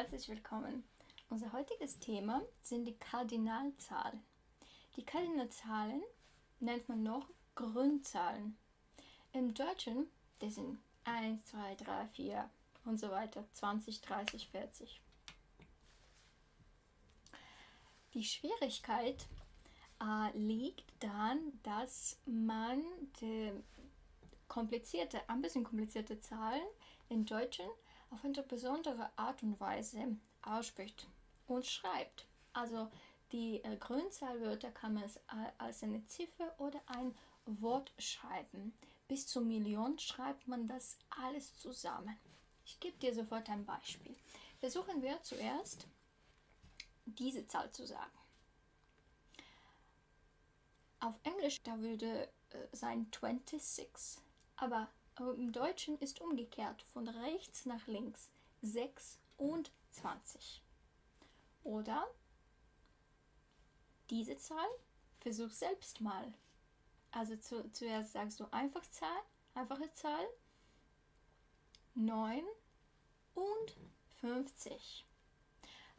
herzlich willkommen. Unser heutiges Thema sind die Kardinalzahlen. Die Kardinalzahlen nennt man noch Grundzahlen. Im Deutschen, das sind 1, 2, 3, 4 und so weiter, 20, 30, 40. Die Schwierigkeit äh, liegt daran, dass man die komplizierte, ein bisschen komplizierte Zahlen in Deutschen auf eine besondere Art und Weise ausspricht und schreibt. Also die äh, Grünzahlwörter kann man äh, als eine Ziffer oder ein Wort schreiben. Bis zu Million schreibt man das alles zusammen. Ich gebe dir sofort ein Beispiel. Versuchen wir zuerst diese Zahl zu sagen. Auf Englisch, da würde äh, sein 26, aber im Deutschen ist umgekehrt von rechts nach links 6 und 20. Oder diese Zahl, versuch selbst mal. Also zu, zuerst sagst du einfach Zahl, einfache Zahl, 9 und 50.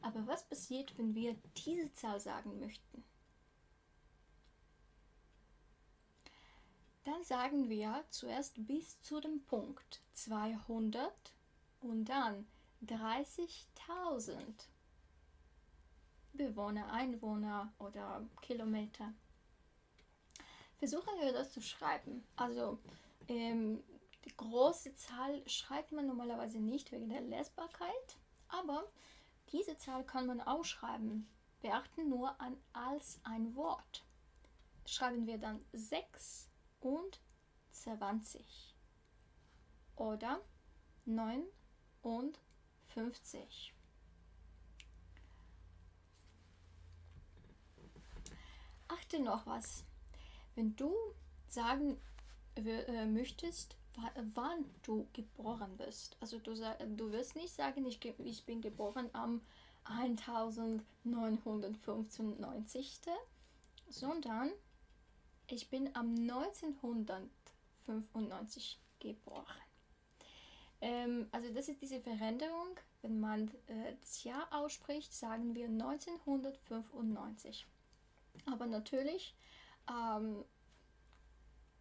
Aber was passiert, wenn wir diese Zahl sagen möchten? Sagen wir zuerst bis zu dem Punkt 200 und dann 30.000 Bewohner, Einwohner oder Kilometer. Versuchen wir das zu schreiben. Also ähm, die große Zahl schreibt man normalerweise nicht wegen der Lesbarkeit, aber diese Zahl kann man auch schreiben. Beachten nur an als ein Wort. Schreiben wir dann 6 und 20 oder 9 und 50. Achte noch was. Wenn du sagen äh, möchtest, wann du geboren bist, also du, du wirst nicht sagen, ich, ich bin geboren am 1995, sondern ich bin am 1995 geboren. Ähm, also das ist diese Veränderung. Wenn man äh, das Jahr ausspricht, sagen wir 1995. Aber natürlich, ähm,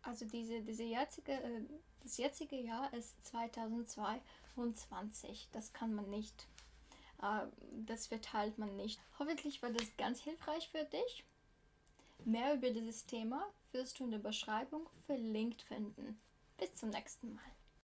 also diese, diese jetzige, äh, das jetzige Jahr ist 2022. Das kann man nicht, äh, das verteilt man nicht. Hoffentlich war das ganz hilfreich für dich. Mehr über dieses Thema wirst du in der Beschreibung verlinkt finden. Bis zum nächsten Mal.